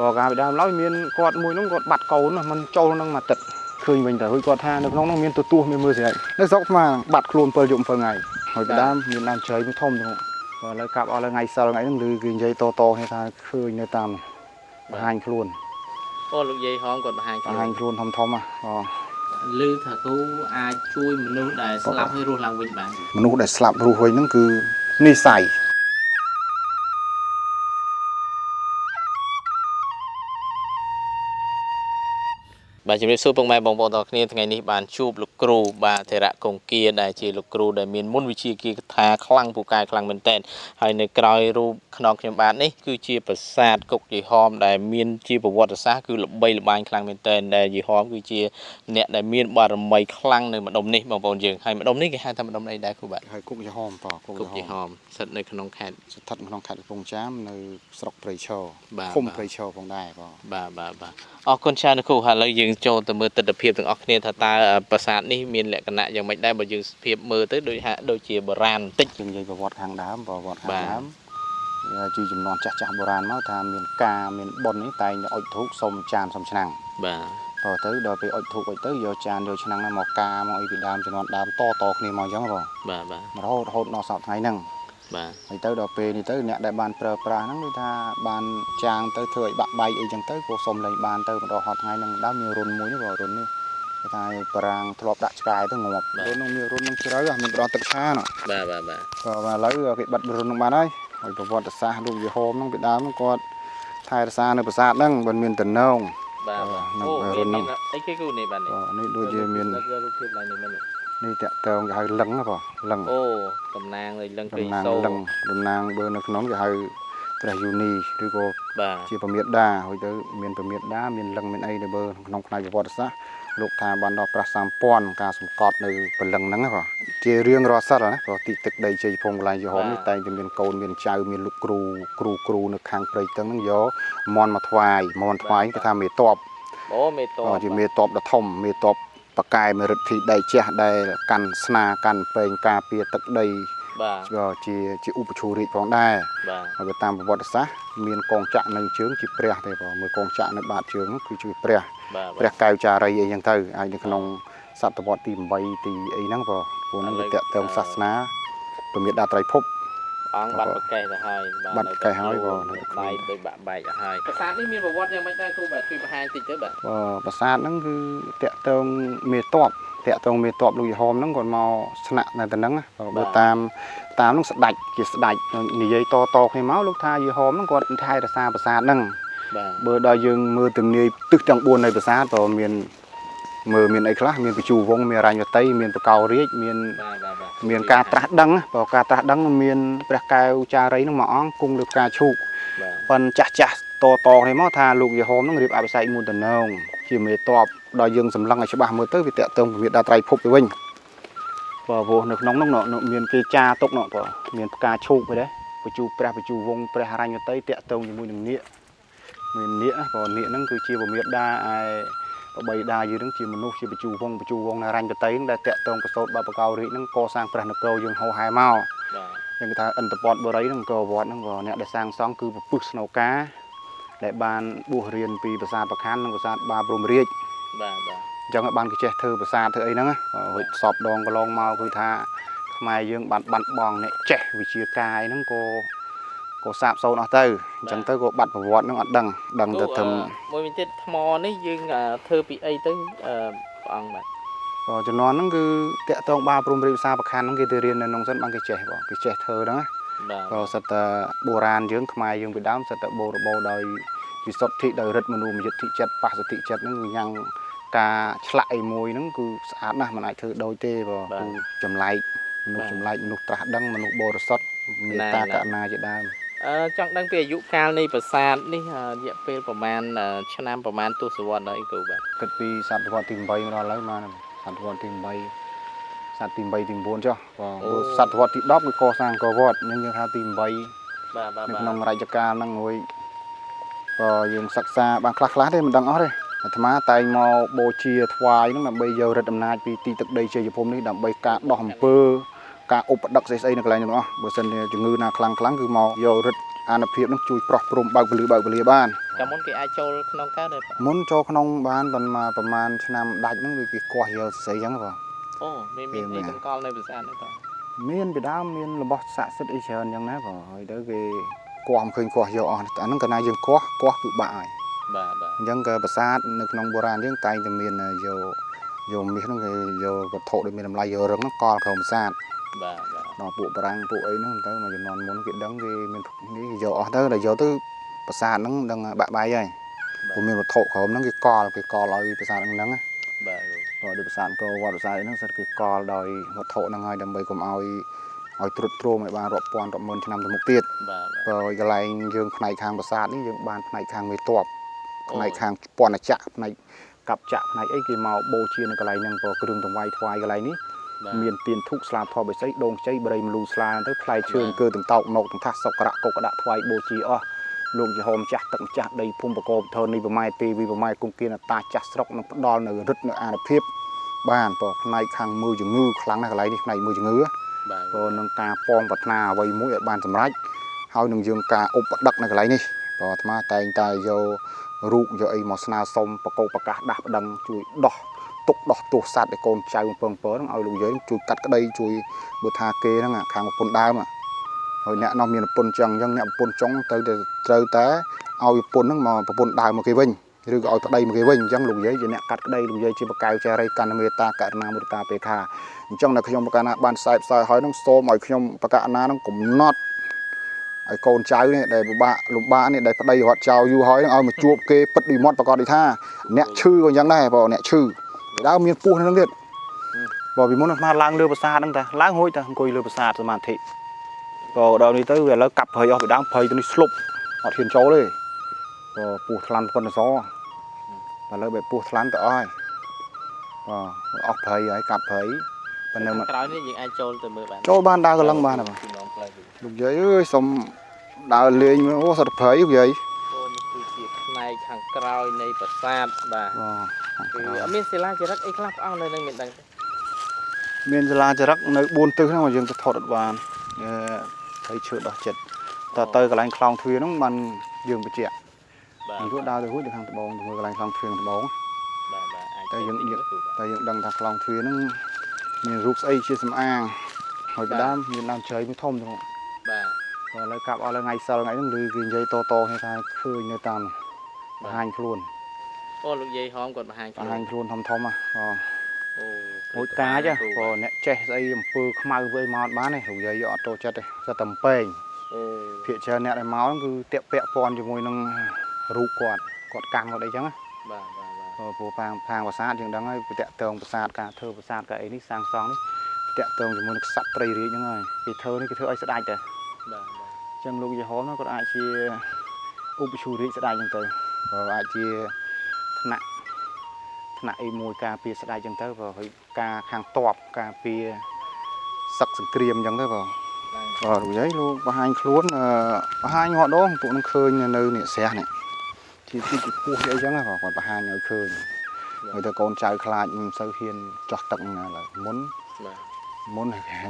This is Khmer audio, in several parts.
តកាលពីដើមឡើយមានគាត់មួយនោះគាត់បាត់កូនណាมันចូលនឹងមកទឹកឃើញវិញតែហួយគាត់ថានៅក្នុងនោះមានទទួលមានមើលស្រេចនៅស្រុកស្មាបាត់ខ្លួន7យប់7ថ្ងៃហើយពីដើមមានដើមជ្រៃមួយធំចឹងបាទឥឡូវកាប់អស់ហើយថ្ងៃសិលថ្ងៃហ្នឹងឮគេនិយាយតតគ្នាថាឃើញនៅតាមបង្ហាញខ្លួនអូលោកយាយហោមគាត់បង្ហាញបង្ហាញខ្លួនធំធំហ៎អូលឺថាគូអាចជួយមនុស្សដែលស្លាប់ឲ្យរស់ឡើងវិញបានមនុស្សដែលស្លាប់រស់វិញហ្នឹងគឺនិស័យ បាទជំរាបសួរពុកម៉ែបងប្អូនទាំងអស់គ្នាថ្ងៃនេះបានជួបលោកគ្រូបាទធរៈកុងគាដែលជាលោកគ្រូដែលមានមុនវិជ្ជាគាថាខ្លាំងពូកែខ្លាំងមែនទែនហើយនៅក្រោយរូបខ្នងខ្ញុំបាទនេះគឺជាប្រាសាទគុកយីហោមដែលមានជាប្រវត្តិសាស្ត្រគឺល្បីល្បាញខ្លាំងមែនទែនដែលយីហោមគឺជាអ្នកដែលមានបារមីខ្លាំងនៅម្ដុំនេះបងប្អូនយើងហើយម្ដុំនេះគេហៅថាម្ដុំអីដែរគ្រូបាទហើយគុកយហមតគុកគុកយយីហហោមមស្ថិតនៅក្នុងខេត្តស្ថិតក្នុងខេត្តកំពង់ចាមនៅស្រុកព្រៃឈរបាទឃុំបាទព្រៃឈរផងដែរបងបាទបាទបាទអរគុណច្រើនណាស់គ្រូហើយឥឡូវយើងចូលទៅមើលទស្សនភាពទាំងអស់គ្នាថាតើប្រាសាទនេះមានលក្ខណៈយ៉ាងម៉េចដែរបើយើងភាពមើលទៅដូចហាក់ដូចជាបុរាណបន្តិចយើងនិយាយប្រវត្តិខាងដើមប្រវត្តិខាងបាទដើមវាជាចំនួនចាស់ចាស់បុរាណមកថាមានការមានប៉ុននេះតែងតែអុជធូបសុំចានសុំឆ្នាំងបាទតទៅដល់ពេលអុជធូបអុជទៅយកចានយកឆ្នាំងហ្នឹងមកកាមកអីពីដើមចំនួនដើមតតគ្នាមកអញ្ចឹងបងបាទបាទរហូតរហូតដល់សប្តាហ៍ថ្ងៃហ្នឹង បាទហើយទៅដល់ពេលនេះទៅអ្នកដែលបានប្រើប្រាស់ហ្នឹងគឺថាបានចាងទៅធ្វើឲ្យបាក់បែកអីចឹងទៅក៏សុំលេងបានទៅម្ដងហត់ថ្ងៃហ្នឹងដើមមានរុនមួយនេះបងរុននេះគេថាប្រាំងធ្លាប់ដាក់ឆ្កែទៅងាប់រុនហ្នឹងមានរុនហ្នឹងជ្រៅហ៎មានដងទឹកឆាណ៎បាទបាទបាទក៏ឥឡូវគេបិទរុនហ្នឹងបានហើយហើយប្រវត្តិសាស្ត្រលោកយេហូមហ្នឹងពីដើមហ្នឹងគាត់ថែរក្សានៅប្រាសាទហ្នឹងមិនមានតំណងបាទបាទអូនៅមានរុនហ្នឹងមានអីគេគូនេះបាទនេះក៏នេះដូចជាមានយករូបភាពឡើងនេះមែនទេ នេះតាក់តងគេហៅលឹងហ៎បងលឹងអូតំណាងឲ្យលឹងតំពេញណាងសូលឹងតំណាងបើនៅក្នុងគេហៅព្រះយូនីឬក៏បាទជាប្រមេដាហើយទៅមានប្រមេដាមានលឹងមានអីទៅបើក្នុងផ្នែកប្រវត្តិសាស្ត្រលោកថាបានដល់ប្រាសសម្ព័ន្ធការសម្កត់នៅព្រលឹងហ្នឹងណាបងជារឿងរាល់សិលណាព្រោះទីទឹកដីជ័យភូមិកន្លែងយហមនេះតែងតែមានកូនមានចៅមានលោកគ្រូគ្រូគ្រូនៅខាងព្រៃទឹកហ្នឹងយកមន់មកថ្វាយមន់ថ្វាយគេថាមេតបអូមេតជាមេតបដ៏ធំមេតប បកែមេរិទ្ធីដីជះដែលកាន់ស្នាកាន់ពេងការពារទឹកដីបាទក៏ជាជាឧបជូរិកផងដែរបាទហើយតាមប្រវត្តិសាស្ត្រមានកងចក្រនៅជើងជាព្រះទេបងមើលកងចក្រនៅបាតជើងនោះគឺជាព្រះបាទព្រះកែវចារីអីចឹងទៅហើយនៅក្នុងសតវត្សទី8ទីអីហ្នឹងបងព្រោះហ្នឹងវាតកតងសាសនាពមេដាត្រៃភព អង្គបាត់ប្រកេះទៅហើយបាត់ប្រកេះហើយបាទនៅដៃដូចបាក់បែកទៅហើយប្រាសាទនេះមានប្រវត្តិយ៉ាងម៉េចដែរគ្រូបាទជួយបង្ហាញតិចទៅបាទបើប្រាសាទហ្នឹងគឺតកតងមេតបតកតងមេតបលោកយហោមហ្នឹងគាត់មកស្នាក់នៅទៅហ្នឹងណាបើបើតាមតាមហ្នឹងស្ដាច់ជាស្ដាច់និយាយតតគ្នាមកលោកថាយហោមហ្នឹងគាត់ថែរក្សាប្រាសាទហ្នឹងបាទបើដល់យើងមើលទំនាយទិសទាំង4នៃប្រាសាទក៏មានមើលមានអីខ្លះមានបញ្ជូវងមានរញ្ញវតីមានបកោរាជមានបាទបាទបាទ មានការត្រាស់ដឹងណាបើការត្រាស់ដឹងមានព្រះកែវចារីនឹងមួយអង្គគង់លើផ្កាឈូកបាទប៉ុនចាស់ចាស់តតគ្នាមកថាលោកយេហោមនឹងរៀបអភិសេកមុនតំណងជាមេតបដល់យើងសម្លឹងឲ្យច្បាស់មើលទៅវាតកតងវិដាត្រៃភពទៅវិញបើព្រោះនៅក្នុងនោះនោះមានគេចាទុកនោះបើមានផ្កាឈូកទៅដែរបញ្ជូព្រះបញ្ជូវងព្រះរញ្ញវតីតកតងជាមួយនឹងនាគមាននាគណាបើនាគហ្នឹងគឺជាពមេដាឯ បបីដាយើងហ្នឹងជាមនុស្សជាបញ្ជូវងបញ្ជូវងរញ្ញវតីហ្នឹងដែលតកតងកសោតបាបកោរាជហ្នឹងកសាងព្រះនគរយើងហោហែមកបាទយើងគេថាអន្តពតបរិយហ្នឹងក៏វត្តហ្នឹងក៏អ្នកដែលសាងសង់គឺពពុះស្នូកាដែលបានបួសរៀនពីប្រាសាទប្រខ័ននិងប្រាសាទបាព្រំរាជបាទបាទអញ្ចឹងឲ្យបានគេចេះធ្វើប្រាសាទធ្វើអីហ្នឹងណារួចសពដងកន្លងមកគឺថាខ្មែរយើងបានបាត់បង់អ្នកចេះវិជាកាយហ្នឹងក៏ ក៏សាបសូន្យអស់ទៅអញ្ចឹងទៅក៏បាត់ប្រវត្តិហ្នឹងអត់ដឹងដឹងទៅធំមួយវិញទៀតថ្មនេះយើងអឺធ្វើពីអីទៅអឺព្រះអង្គបាទក៏ជំនាន់ហ្នឹងគឺតាក់តងបាព្រំរាជប្រាសាទប្រខ័នហ្នឹងគេទៅរៀននៅក្នុងសិនបានគេចេះបងគេចេះធ្វើហ្នឹងណាបាទក៏សិតតែបុរាណយើងខ្មែរយើងពីដើមសិតតែបូរបូរដោយវិសុទ្ធិដោយរិទ្ធមនុមយទ្ធិចិត្តបសទ្ធិចិត្តហ្នឹងគឺញ៉ាំងការឆ្លាក់អីមួយហ្នឹងគឺស្អាតណាស់មិនអាចធ្វើដូចទេបើគឺចម្លែកមនុស្សចម្លែកមនុស្សត្រាស់ដឹងមនុស្សបរិសុទ្ធមេត្តាករុណាជាដើម អឺចង់ដឹងពីអាយុកាលនៃប្រាសាទនេះអឺរយៈពេលប្រហែលអឺឆ្នាំប្រហែលទសវត្សរ៍ហើយគ្រូបាទគិតពីសតវត្សទី8មកដល់ឥឡូវមកសតវត្សទី8សតទី8ទី9ចុះបើមើលសតវត្សទី10គឺកសាងកវត្តនឹងយើងថាទី8បាទបាទនៅបាទក្នុងរជ្ជកាលហ្នឹងរួយក៏យើងសិក្សាបានខ្លះខ្លះទេមិនដឹងអស់ទេអាត្មាតែងមកបូជាថ្វាយហ្នឹងដើម្បីយករិទ្ធអំណាចពីទីទឹកដីជ័យភូមិនេះដើម្បីការដោះអំពើ ការឧបដឹកស្អីស្អីនៅកន្លែងហ្នឹងអស់បើសិនជាជំងឺណាខ្លាំងខ្លាំងគឺមកយករិទ្ធអានុភាពហ្នឹងជួយប្រោះព្រំបើកពលឺបើកពលាបានអូកាលមុនគេអាចចូលក្នុងកើតទេបងមុនចូលក្នុងបានប៉ុន្មានប្រហែលឆ្នាំដាច់ហ្នឹងវាគេគាស់យកសរសៃអញ្ចឹងបងអូមានមានមានអីកង្កល់នៅប្រាសាទនេះបងមានពីដើមមានរបស់ស័ក្តិសិទ្ធិអីច្រើនអញ្ចឹងណាបងហើយទៅគេគាស់មិនឃើញគាស់យកអស់អាហ្នឹងកាលណាយើងគាស់គាស់គឺបាក់ហើយបាទបាទអញ្ចឹងក៏ប្រាសាទនៅក្នុងបុរាណយើងតែងតែមានយកយកមាសហ្នឹងគេយកវត្ថុដែលមានតម្លៃយករឹងហ្នឹងកលក្រោមប្រាសាទ បាទបាទដល់ពួកបារាំងពួកអីហ្នឹងទៅមកជំនាន់មុនគេដឹងគេមាននេះគេយកអស់ទៅដល់យកទៅប្រាសាទហ្នឹងដឹងបាក់បាយហើយព្រោះមានវត្ថុក្រោមហ្នឹងគេកលគេកលឲ្យប្រាសាទហ្នឹងហ្នឹងណាបាទគ្រូក៏ដូចប្រាសាទអង្គរវត្តប្រាសាទអីហ្នឹងសិតគេកលដោយវត្ថុហ្នឹងហើយដើម្បីកុំឲ្យឲ្យត្រុតត្រោមឲ្យបានរាប់ពាន់រាប់ម៉ឺនឆ្នាំទៅមុខទៀតបាទបាទព្រោះកន្លែងយើងផ្នែកខាងប្រាសាទនេះយើងបានផ្នែកខាងមេតបអូផ្នែកខាងពន្ធចក្រផ្នែកកັບចក្រផ្នែកអីគេមកបូជានៅកន្លែងហ្នឹងព្រោះគ្រឿងតង្វាយថ្វាយកន្លែងនេះបាទ មានទៀនធុកស្លាធម៌បិស័យដងជ័យបរិយមលូស្លាទៅផ្លែឈើបាទគឺទាំងតោកមកទាំងថាសសុករៈកុកដាក់ថ្វាយបូជាអស់លោកយហោម្ចាស់ទឹកម្ចាស់ដីភូមិបកោបធននេះប្រម៉ែទេវីប្រម៉ែគុំគៀនអតាចាស់ស្រុកនឹងផ្ដល់នៅរិទ្ធនៅអានុភាព បានព្រោះផ្នែកខាងមើលជំងឺខ្លាំងណាស់កន្លែងនេះផ្នែកមើលជំងឺបាទព្រោះនឹងការប៉ងប្រាថ្នាអ្វីមួយឲ្យបានសម្រេចហើយនឹងយើងការឧបដឹកនៅកន្លែងនេះព្រោះអាត្មាតែងតែយករូបយកអីមកស្នើសុំបកោប្រកាសដាស់ប្តឹងជួយដោះ ទុកដោះទោសសัตว์ឲ្យកូនចៅពងពើហ្នឹងឲ្យលោកយាយជួយកាត់ក្តីជួយបើថាគេហ្នឹងអាខាងប្រពន្ធដើមអាហើយអ្នកនោះមានប្រពន្ធចឹងអញ្ចឹងអ្នកប្រពន្ធចុងទៅតែត្រូវតែឲ្យប្រពន្ធហ្នឹងមកប្រពន្ធដើមមកគេវិញឬក៏ឲ្យប្តីមកគេវិញអញ្ចឹងលោកយាយជាអ្នកកាត់ក្តីលោកយាយជាបកៅចារីកណ្ណមេត្តាករុណាមុទិតាបេខាអញ្ចឹងនៅខ្ញុំបកណាបានខ្សែផ្សាយហើយនឹងសូមឲ្យខ្ញុំបកណានឹងកំណត់ឲ្យកូនចៅនេះដែលពិបាកលំបាកនេះដែលប្តីរត់ចោលយូរហើយនឹងឲ្យមកជួបគេពិតពីមាត់ប្រកាសនេះថាអ្នកឈឺក៏អញ្ចឹងដែរបងអ្នកឈឺពី ដើមមានពោះនៅនឹងទៀតបើពីមុនអាត្មាឡើងលើប្រាសាទហ្នឹងតាឡើងរួចតាអង្គុយលើប្រាសាទសមាធិក៏ដល់នេះទៅវាឥឡូវកាប់ព្រៃអស់ពីដើមព្រៃទៅនេះស្លុបអត់ហ៊ានចូលទេក៏ពោះថ្លាន់ប៉ុណ្ណសឥឡូវបែបពោះថ្លាន់ទៅអស់ហើយបាទអស់ព្រៃហើយកាប់ព្រៃប៉ុន្តែមកក្រោយនេះយើងអាចចូលទៅមើលបានចូលបានដើរកន្លងបានហ៎បងពីនំផ្លូវវិញលោកយាយអើយសុំដើរលេងមើលអូសត្វព្រៃលោកយាយអូនេះគឺជាផ្នែកខាងក្រោយនៃប្រាសាទបាទអូគឺអត់ មានសិលាចារឹកអីខ្លះព្រះអង្គនៅនឹងមានដឹងទេមានសាលាចរិតនៅ4ទិសហ្នឹងមកយើងទៅថតអត់បានអឺព្រៃឈើដោះចិត្តតើទៅកន្លែងខ្លងទ្វារហ្នឹងបានយើងបញ្ជាក់បាទយើងធ្វើដើរទៅរួចទៅខាងត្បូងទៅមើលកន្លែងខ្លងទ្វារត្បូងបាទបាទអាចតែយើងទៅយើងគ្រូបាទតែយើងដឹងថាខ្លងទ្វារហ្នឹងមានរូបស្អីជាសំអាងហើយពីដើមមានដើមជ្រៃមួយធំទៅបាទក៏ឥឡូវកាប់អស់លើថ្ងៃសិលថ្ងៃហ្នឹងឬគេនិយាយតតគ្នាថាឃើញនៅតាមបង្ហាញខ្លួន អូលោកយាយហោមគាត់បង្ហាញបង្ហាញខ្លួនធំធំហ៎អូអូមួយកាចហ៎ព្រោះអ្នកចេះស្អីអំពើខ្មៅវិញមកអត់បានទេលោកយាយអត់ចូលចិត្តទេសិតតែអំពេងអូភាកច្រើនអ្នកដែលមកហ្នឹងគឺតាក់ពាក់ព័ន្ធជាមួយនឹងរូបគាត់គាត់កាន់គាត់អីចឹងណាបាទបាទបាទព្រោះព្រោះផាងផាងប្រាសាទយើងដឹងហើយតាក់ទងប្រាសាទការធ្វើប្រាសាទការអីនេះសាងសង់នេះតាក់ទងជាមួយនឹងក្សត្រត្រីរាជហ្នឹងហើយគេធ្វើនេះគេធ្វើឲ្យស្ដាច់តែបាទបាទអញ្ចឹងលោកយេហោមហ្នឹងគាត់អាចជាឧបជូរាជស្ដាច់ចឹងទៅព្រោះអាចជា ថ្នាក់ថ្នាក់អីមួយការពារស្ដាច់ចឹងទៅព្រោះហើយការខាងតបការពារសឹកសង្គ្រាមចឹងទៅបងបាទបាទលោកយាយលោកបង្ហាញខ្លួនអឺបង្ហាញងត់ដងពួកនឹងឃើញនៅនៅនេះស្រះនេះជាទីជាពោះជាអីចឹងណាបងគាត់បង្ហាញឲ្យឃើញហើយទៅកូនចៅខ្លាចមិនសូវហ៊ានចោះទឹកណាឡើយមុនបាទមុន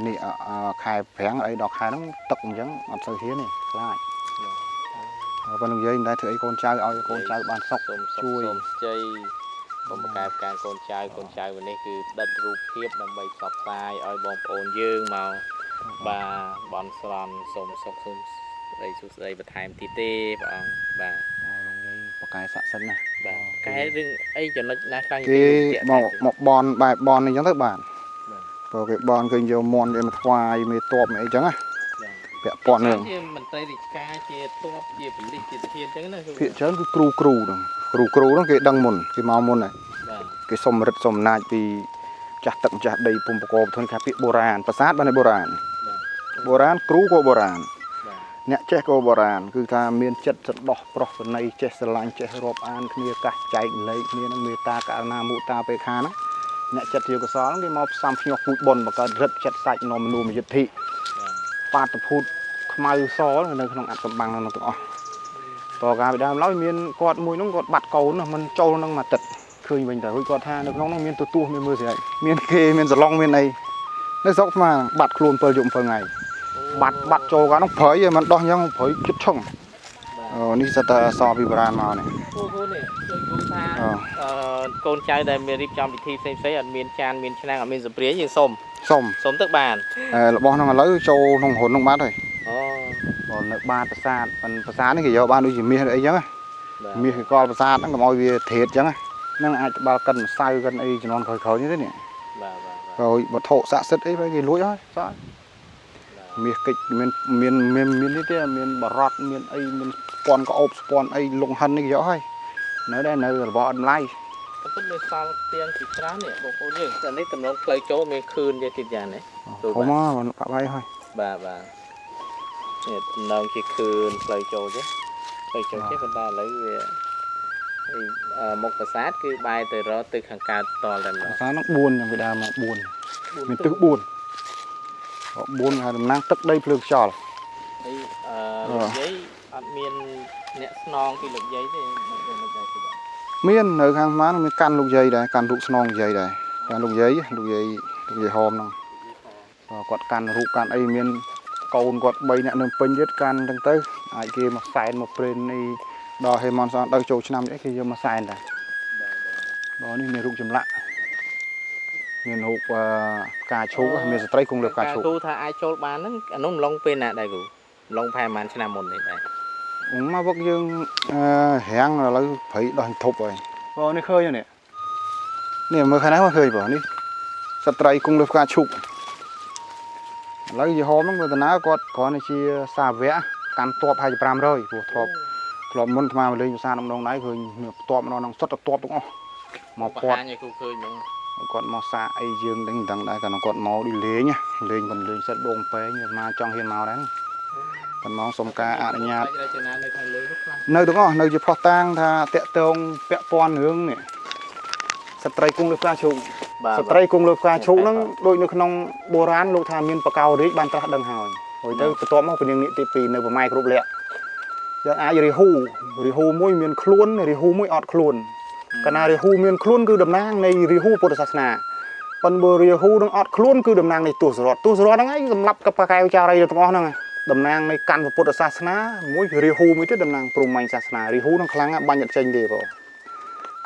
នេះអអខែប្រាំងអីដល់ខែហ្នឹងទឹកអញ្ចឹងអត់សូវហ៊ានទេខ្លាចហើយ ប៉ុន្តែលោកយាយមិនដែលធ្វើអីកូនចៅឲ្យកូនចៅបានសុខសូមសុខជួយសូមជ័យកុំប្រកែកប្រកានកូនចៅកូនចៅวันនេះគឺដិតរូបភាពដើម្បីផ្សព្វផ្សាយឲ្យបងប្អូនយើងមកបាទបន់ស្រន់សូមសុខសូមស្ដីសុខស្ដីបន្ថែមទៀតទេព្រះអង្គបាទលោកយាយបកកែស័ក្តិសិទ្ធិណាបាទកែរឿងអីចំណុចណាខ្លាំងគេមកមកបនបែបបនអញ្ចឹងទៅបាទបាទព្រោះគេបនឃើញយកមន់គេមកថ្វាយមេតបអីចឹងណាបាទ ពាក់ព័ន្ធនឹងជាមន្ត្រីរាជការជាទ័ពជាប៉ូលីសជាទាហានអញ្ចឹងណាគឺភាគច្រើនគឺគ្រូគ្រូហ្នឹងគ្រូគ្រូហ្នឹងគេដឹងមុនគេមកមុនហើយបាទគេសុំរិទ្ធសុំអំណាចពីចាស់ទឹកម្ចាស់ដីភូមិបកបធនខាពាក្យបុរាណប្រាសាទបានតែបុរាណបាទបុរាណគ្រូក៏បុរាណបាទអ្នកចេះក៏បុរាណគឺថាមានចិត្តសដោះប្រុសស្នេហ៍ចេះស្រឡាញ់ចេះរាប់អានគ្នាកាសចែកលេខគ្នានឹងមេត្តាករុណាមុតាបេខាហ្នឹងអ្នកចិត្តជាកុសលហ្នឹងគេមកផ្សំភ្ញាស់ពូជបុណ្យបង្កើតរិទ្ធចិត្តសាច់នំមនុមយុទ្ធិ បាទបាតុភូតខ្មៅសនៅក្នុងអត្តកម្បាំងហ្នឹងទាំងអស់តកាលពីដើមឡើយមានគាត់មួយហ្នឹងគាត់បាត់កូនណាមិនចូលនឹងមួយទឹកឃើញវិញតែរួចគាត់ថានៅក្នុងហ្នឹងមានទទួលមានមើលស្រីមានគេមានសឡុងមានអីនៅស្រុកស្មាបាត់ខ្លួន7យប់7ថ្ងៃបាត់បាត់ចូលកាលហ្នឹងព្រៃឯងមិនដោះអញ្ចឹងព្រៃជិតឆឹងបាទអូនេះសិតតែអសពីបុរាណមកនេះពូពូនេះដូចគូថាអូអឺកូនចៅដែលមានរៀបចំពិធីផ្សេងផ្សេងៗអត់មានចានមានឆ្នាំងអត់មានសម្ព្រាយើងសុំ សុំសុំទឹកបានអឺរបស់ហ្នឹងឥឡូវចូលក្នុងហ៊ុនហ្នឹងបាត់ហើយអូបើនៅបាតប្រាសាទប៉ុនប្រាសាទនេះគេយកបានដូចជាមាសឬអីចឹងណាបាទមាសគេកលប្រាសាទហ្នឹងកុំឲ្យវាធេតចឹងណាហ្នឹងអាចត្បាល់កិនម្សៅកិនអីចំនួនក្រោយៗនេះទេនេះបាទបាទបាទក្រោយវត្ថុស័ក្តិសិទ្ធិអីទៅគេលួចហើយសោះមាសកិច្ចមានមានមានមាននេះទេមានបរតមានអីមានស្ពាន់ក្អូបស្ពាន់អីលងហិននេះគេយកហើយនៅដែរនៅរបស់អត់ម្លាយ តែពិតមានសល់ទៀងពីច្រើននេះបងប្អូនយើងតែនេះតំណងផ្លូវចូលមានខឿនទៀតទៀតយ៉ាងនេះទូហុំមកបាក់បាយហើយបាទបាទនេះតំណងជាខឿនផ្លូវចូលទេផ្លូវចូលទេប៉ុន្តែឥឡូវវាអីអឺមុខប្រាសាទគឺបែរទៅរកទៅខាងកើតតលតែម្ដភាងសាហ្នឹង4យ៉ាងពីដើមមក4មានទឹក4 4ហើយតំណាងទឹកដីភ្លើងខ្យល់ហើយអឺអឺលោកយាយអត់មានអ្នកស្នងពីលោកយាយទេ មិនមិនមិនដែរទេបាទមាននៅខាងស្មានមានកាន់លោកយាយដែរកាន់រូបស្នងលោកយាយដែរកាន់លោកយាយលោកយាយលោកយាយហោមហ្នឹងបើគាត់កាន់រូបកាន់អីមានកូនគាត់3នាក់នៅពេញទៀតកាន់ទាំងទៅអាចគេមកសែនមកព្រេននេះដល់ហេមនសនដល់ចូលឆ្នាំអីគេយកមកសែនដែរបាទបើនេះមានរូបចម្លាក់មានរូបអឺផ្កាឈូកមានស្ត្រីគង់លើផ្កាឈូកគ្រូថាអាចចូលបានហ្នឹងអានោះម្លងពេលណាដែរគ្រូម្លងប្រហែលប្រហែលឆ្នាំមុននេះដែរ មកវឹកយើងអឺរាំងឥឡូវព្រៃដោះធប់ហើយបើនេះឃើញហើយនេះនេះមើលខាងណាមកឃើញបើនេះស្ត្រីគង់លើផ្កាឈូកឥឡូវយីហោមហ្នឹងមើលតាណាគាត់គ្រាន់តែជាសាវកកាន់តបហើយ500ព្រោះធ្លាប់ធ្លាប់មុនអាត្មាមកលេងភាសាក្នុងដងដៃឃើញមានតបម្ដងហ្នឹងសុទ្ធតែតបទាំងអស់មកបពាត់ហាញឲ្យគ្រូឃើញហ្មងគាត់មកសាកអីយើងដឹងមិនដឹងដែរគាត់គាត់មកដូចលេងណាលេងមិនលេងសិតដងពេងអាត្មាចង់ហ៊ានមកដែរ គាត់មកសុំការអនុញ្ញាតរចនានៅខាងលើនោះខ្លះនៅទាំងអស់នៅជាផុសតាងថាតាក់តងពាក់ព័ន្ធរឿងនេះស្ត្រីគង់លើផ្កាឈូកបាទស្ត្រីគង់លើផ្កាឈូកហ្នឹងដូចនៅក្នុងបុរាណលោកថាមានបកោរាជបានត្រាស់ដឹងហើយហើយទៅបន្ទាប់មកពនាងនេះទី2នៅប្រម៉ែគ្រប់លក្ខយើងអាចរាហូរាហូមួយមានខ្លួនរាហូមួយអត់ខ្លួនកណារាហូមានខ្លួនគឺតំណាងនៃរាហូពុទ្ធសាសនាប៉ុន្តែបើរាហូនឹងអត់ខ្លួនគឺតំណាងនៃទស្សរតទស្សរតហ្នឹងឯងសម្រាប់កបកែវចារីទាំងអស់ហ្នឹងឯង តំណាងនៃកាន់ពុទ្ធសាសនាមួយរាហូមួយទៀតតំណាងព្រហ្មញ្ញសាសនារាហូនឹងខ្លាំងណាស់បាញ់អត់ចេញទេបង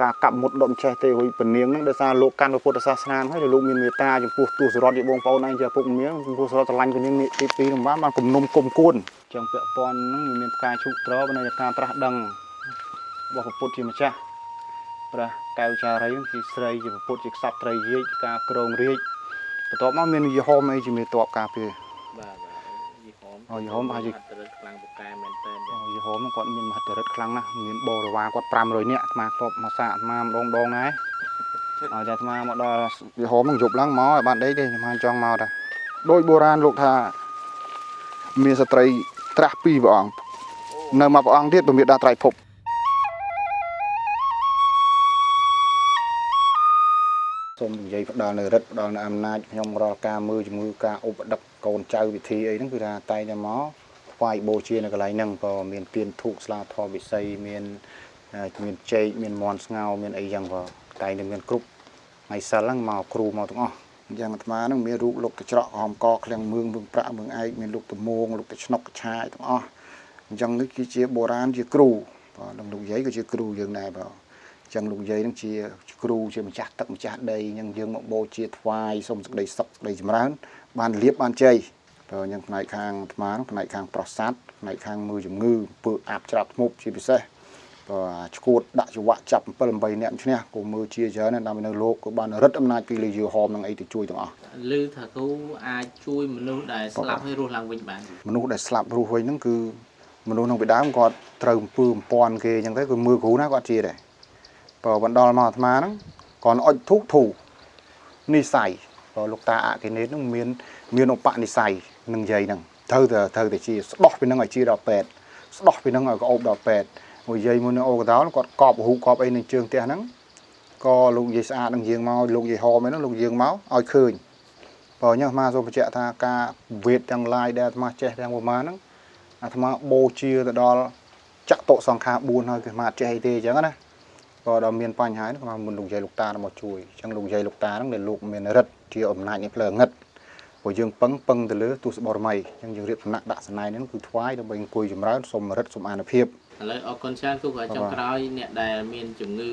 ការកាប់មុតដុតចេះទេរួយពនាងហ្នឹងដោយសារលោកកាន់ពុទ្ធសាសនាហ្នឹងហើយលោកមានមេត្តាចំពោះទស្សរតជាបងប្អូនឯងជាពុកមៀងចំពោះសរតស្រឡាញ់ពនាងនេះទី2នឹងបានបានគំនុំគុំគួនចឹងពាក់ព័ន្ធហ្នឹងវាមានផ្កាឈូកត្របនៅការត្រាស់ដឹងរបស់ពុទ្ធជាម្ចាស់ព្រះកែវចារីហ្នឹងជាស្រីជាពុទ្ធជាក្សត្រត្រីរាជការក្រងរាជបន្ទាប់មកមានយីហោមអីជាមេតបការពារបាទបាទយី ហោមអូយីហោមអាចអត់ទៅខ្លាំងពូកែមែនតើអូយីហោមហ្នឹងគាត់មានមហិទ្ធិឫទ្ធិខ្លាំងណាស់មានបរិវារគាត់500នាក់អាត្មាធ្លាប់មកសាកអាត្មាម្ដងម្ដងដែរឲ្យតែអាត្មាមកដល់យីហោមហ្នឹងយប់ឡើងមកឲ្យបានដេកទេអាត្មាចង់មកតាដោយបុរាណលោកថាមានស្ត្រីត្រាស់ពីរព្រះអង្គនៅមួយព្រះអង្គទៀតពមេដាត្រៃភពសូមនិយាយផ្ដាល់នៅរិទ្ធផ្ដាល់នៅអំណាចខ្ញុំរាល់ការមើលជំងឺការឧបដឹក កូនចៅវិធីអីហ្នឹងគឺថាតែងតែមកថ្វាយបូជានៅកន្លែងហ្នឹងក៏មានទៀនធូបស្លាធម៌វិស័យមានអឺមានចេកមានមន់ស្ងោរមានអីចឹងក៏តែងតែមានគ្រប់ថ្ងៃសិលហ្នឹងមកគ្រូមកទាំងអស់អញ្ចឹងអាត្មាហ្នឹងមានរូបលោកកច្រកហមកឃ្លាំងមឿងមឿងប្រាក់មឿងឯកមានលោកតមងលោកតឆ្នុកកឆាយទាំងអស់អញ្ចឹងនេះគឺជាបុរាណជាគ្រូបាទនិងលោកយាយក៏ជាគ្រូយើងដែរបាទ ចឹងលោកយាយនឹងជាគ្រូជាម្ចាស់ទឹកម្ចាស់ដីអញ្ចឹងយើងមកបូជាថ្វាយសូមសេចក្តីសុខសេចក្តីចម្រើន បានលៀបបានជ័យបើអញ្ចឹងផ្នែកខាងអាត្មាហ្នឹងផ្នែកខាងប្រសាទផ្នែកខាងមើលជំងឺពើអាប់ច្រាប់ធ្មប់ជាពិសេសបើឈួតដាក់ចង្វាក់ចាប់7 8នាក់ឈ្នះក៏មើលជាច្រើនណាស់ដើម្បីនៅលោកក៏បានរឹតអំណាចពីលេយហោមនឹងអីទៅជួយទាំងអស់ឮថាគ្រូអាចជួយមនុស្សដែលស្លាប់ឲ្យរស់ឡើងវិញបានមនុស្សដែលស្លាប់រស់វិញហ្នឹងគឺមនុស្សក្នុងពីដើមគាត់ត្រូវអំពើអំពាន់គេអញ្ចឹងទៅគឺមើលគ្រូណាគាត់ជាដែរ បើបណ្ដល់មកអាត្មាហ្នឹងគាត់អុចធូធូនិស័យបើលោកតាអកេនេតហ្នឹងមាន មានឧបនិស្ស័យនឹងយាយហ្នឹងត្រូវតែត្រូវតែជាស្ដោះពីហ្នឹងឲ្យជាដល់ពេទ្យស្ដោះពីហ្នឹងឲ្យក្អូបដល់ពេទ្យមួយយាយមួយនៅអូកដោលគាត់កប់រូបកប់អីនឹងជើងផ្ទះហ្នឹងក៏លោកយាយស្អាតនឹងយាងមកលោកយាយហមហ្នឹងលោកយាងមកឲ្យឃើញបើអញ្ចឹងអាត្មាសូមបញ្ជាក់ថាការវេទទាំងឡាយដែលអាត្មាចេះទាំងប្រមាណហ្នឹងអាត្មាបូជាទៅដល់ចតុសង្ខា4ហើយគឺអាត្មាអត់ចេះអីទេអញ្ចឹងណា ក៏ដល់មានបញ្ហាហ្នឹងអាត្មាមុនលោកយាយលោកតាមកជួយអញ្ចឹងលោកយាយលោកតាហ្នឹងដែលលោកមានរិទ្ធជាអំណាចនៃផ្លូវងឹតព្រោះយើងពឹងពឹងទៅលើទស្សបរមីអញ្ចឹងយើងរៀបសំណាក់ដាក់សណៃហ្នឹងគឺថ្វាយដើម្បីអង្គុយចម្រើនសូមរិទ្ធសូមអានុភាពឥឡូវអរគុណច្រើនគូក៏ចុងក្រោយអ្នកដែលមានជំងឺ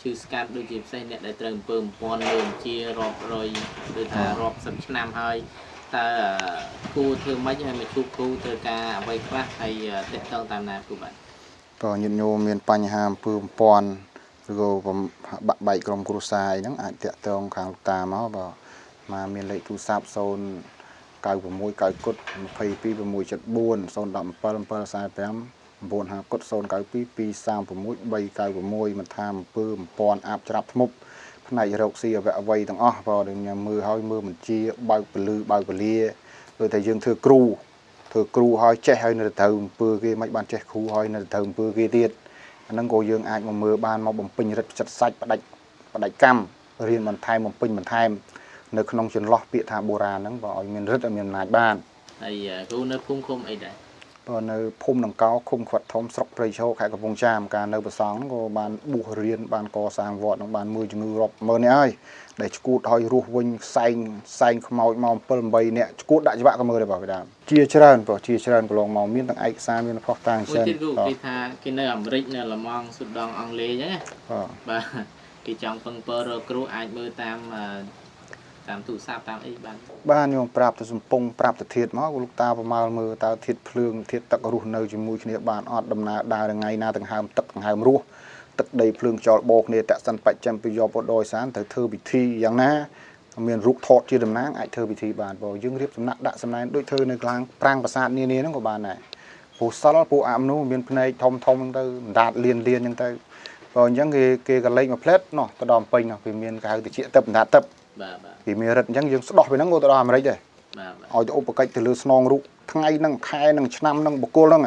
ឈឺស្កាត់ដូចជាផ្សេងអ្នកដែលត្រូវអំពើបំពាន់លើបញ្ជារាប់រយឬថារាប់សិបឆ្នាំហើយតើគូធ្វើម៉េចឲ្យមកជួបគ្រូត្រូវការអ្វីខ្លះហើយតេតងតាមណាគូបាទក៏ញាតិញោមមានបញ្ហាអំពើបំពាន់ ឬក៏បំបាក់បែកក្រុមគ្រួសារអីហ្នឹងអាចតាក់ទងខាងលោកតាមកបើមកមានលេខទូរស័ព្ទ0 96 9គុត22 674 017 745 950គុត092 236 396មិនថាអំពើបំពាន់អាបច្រាប់ធ្មប់ផ្នែករោគស៊ីអវៈអវ័យទាំងអស់បើដែលញ៉ាំមើលហើយមើលមិនជាបើកពលឺបើកពលាដូចតែយើងធ្វើគ្រូធ្វើគ្រូហើយចេះហើយនៅតែត្រូវអំពើគេមិនបានចេះគ្រូហើយនៅតែត្រូវអំពើគេទៀត អាហ្នឹងក៏យើងអាចមកមើលបានមកបំពេញរិទ្ធចិត្តសាច់ផ្ដាច់ផ្ដាច់កម្មរៀនបន្ថែមបំពេញបន្ថែមនៅក្នុងចន្លោះពាក្យថាបុរាណហ្នឹងក៏ឲ្យមានរិទ្ធឲ្យមានអំណាចបានហើយគ្រូនៅភូមិឃុំអីដែរបើនៅភូមិដង្កោឃុំខ្វាត់ធំស្រុកព្រៃឈរខេត្តកំពង់ចាមការនៅប្រសងហ្នឹងក៏បានបួសរៀនបានកសាងវត្តហ្នឹងបានមួយជំងឺរាប់ម៉ឺននេះហើយ ដែលឈួតឲ្យរស់វិញផ្សែងផ្សែងខ្មោចមក7 8នាក់ឈួតដាក់ច្បាក់ក៏មើលដែរបងពីដើមជាច្រើនបងជាច្រើនកន្លងមកមានទាំងឯកសារមានផុសតាំងមួយច្រើនទៀតគ្រូបាទគេថាគេនៅអាមេរិកនៅឡម៉ង់ស៊ូដង់អង់គ្លេសអញ្ចឹងណាបាទបាទគេចង់ពឹងពើរកគ្រូអាចមើលតាមអឺតាមទូរស័ព្ទតាមអីបានបានញោមប្រាប់ទៅសំពងប្រាប់ទៅធាតមកលោកតាប្រមាលមើលតើធាតភ្លើងធាតទឹករស់នៅជាមួយគ្នាបានអត់ដំណើរដើរថ្ងៃណាដង្ហើមទឹកដង្ហើមរស់ ទឹកដីភ្លើងចោលបោគ្នាតសិនបច្ចាំពីយកបដោយសានត្រូវធ្វើពិធីយ៉ាងណាមានរូបថតជាតំណាងអាចធ្វើពិធីបានបើយើងរៀបសំណាក់ដាក់សំណែនដូចធ្វើនៅកលងប្រាំងប្រាសាទនានាហ្នឹងក៏បានដែរពូសិលពូអាប់នោះមានភ្នែកធំធំហ្នឹងទៅអណ្ដាតលៀនលៀនហ្នឹងទៅបើអញ្ចឹងគេគេក៏លេចមួយផ្លែតនោះទៅដល់ពេញនោះគេមានគេហៅតិចទឹកអណ្ដាតទឹកបាទបាទគេមានរិទ្ធអញ្ចឹងយើងស្ដោះពីហ្នឹងក៏ទៅដល់អាមេរិកដែរបាទបាទឲ្យទៅឧបកិច្ចទៅលើស្នងរូបថ្ងៃហ្នឹងខែហ្នឹងឆ្នាំហ្នឹងបុគ្គលហ្នឹង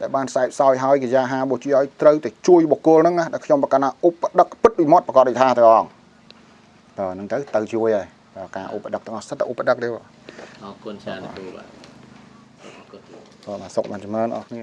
ដែលបានសែបសោយហើយកិយាហាបុជាឲ្យត្រូវតែជួយបុគ្គលហ្នឹងណាដែលខ្ញុំប្រកាសថាឧបដឹកពិតវិមត់ប្រកាសដូចថាទៅអង្គតើហ្នឹងទៅទៅជួយហើយតើការឧបដឹកទាំងអស់សិតតែឧបដឹកទេបងអរគុណច្រើនគ្រូបាទអរគុណបាទមកសុកបានចម្រើនអស់គ្នា